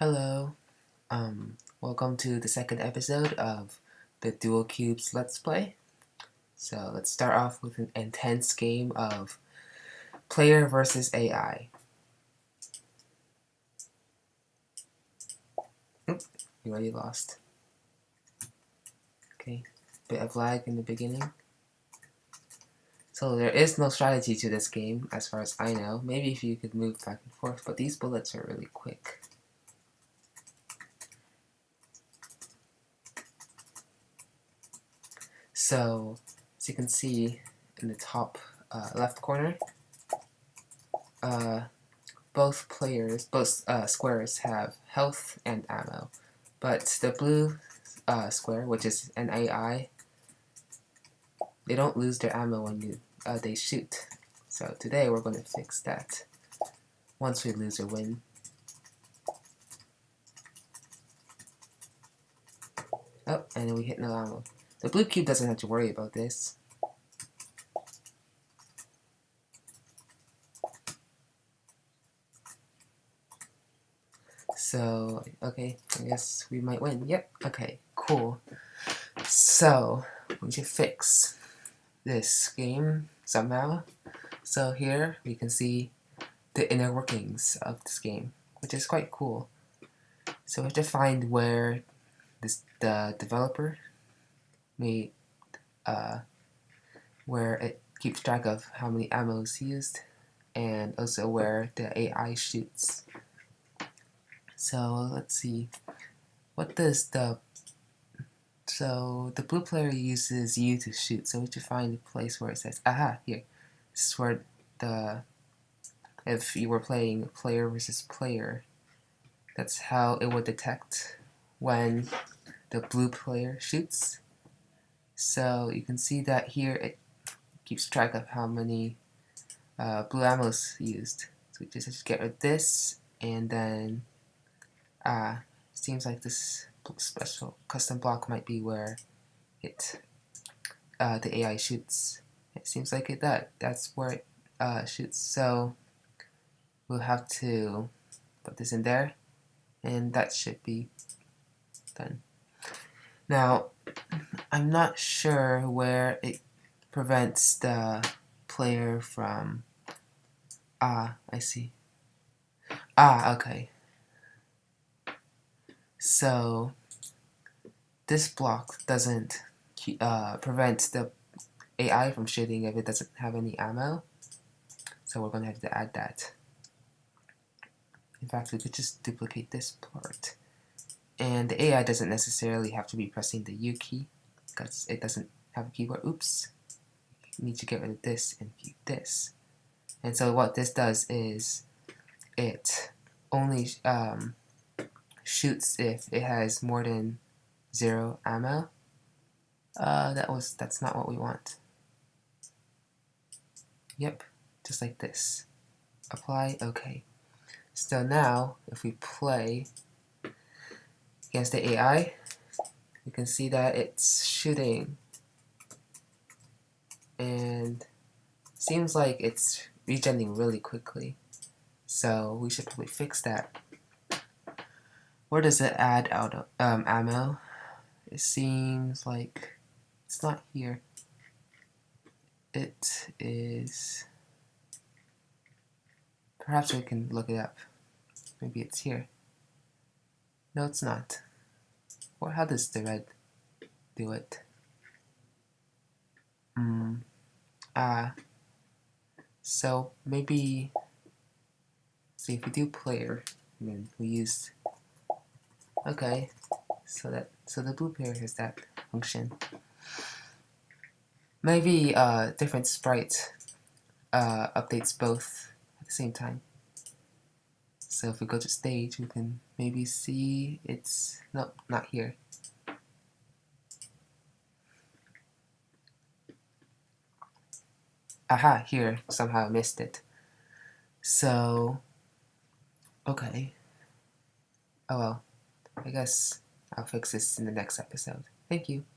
Hello, um, welcome to the second episode of the Dual Cubes Let's Play. So let's start off with an intense game of player versus AI. Oop, you already lost. Okay, bit of lag in the beginning. So there is no strategy to this game, as far as I know. Maybe if you could move back and forth, but these bullets are really quick. So, as you can see in the top uh, left corner, uh, both players, both uh, squares have health and ammo. But the blue uh, square, which is an AI, they don't lose their ammo when you, uh, they shoot. So today we're going to fix that once we lose or win. Oh, and we hit no ammo. The blue cube doesn't have to worry about this. So, okay, I guess we might win. Yep, okay, cool. So, we should fix this game somehow. So here we can see the inner workings of this game, which is quite cool. So we have to find where this the developer made uh, where it keeps track of how many ammo is used and also where the AI shoots. So let's see, what does the, so the blue player uses you to shoot, so we should find a place where it says, aha, here, this is where the, if you were playing player versus player, that's how it would detect when the blue player shoots so you can see that here it keeps track of how many uh, blue ammo is used. So we just, just get rid of this, and then uh, seems like this special custom block might be where it uh, the AI shoots. It seems like it that that's where it uh, shoots. So we'll have to put this in there, and that should be done. Now, I'm not sure where it prevents the player from... Ah, I see. Ah, okay. So, this block doesn't uh, prevent the AI from shooting if it doesn't have any ammo. So we're going to have to add that. In fact, we could just duplicate this part. And the AI doesn't necessarily have to be pressing the U key because it doesn't have a keyboard. Oops. Need to get rid of this and keep this. And so what this does is it only um, shoots if it has more than zero ammo. Uh, that was that's not what we want. Yep, just like this. Apply, okay. So now, if we play against the AI, you can see that it's shooting and seems like it's regenerating really quickly. So we should probably fix that. Where does it add out of, um, ammo? It seems like it's not here. It is... Perhaps we can look it up. Maybe it's here. No, it's not. Or how does the red do it? Hmm. Uh, so maybe see if we do player, then we use okay. So that so the blue player has that function. Maybe uh different sprites uh updates both at the same time. So if we go to stage, we can maybe see it's, no, not here. Aha, here, somehow I missed it. So, okay. Oh well, I guess I'll fix this in the next episode. Thank you.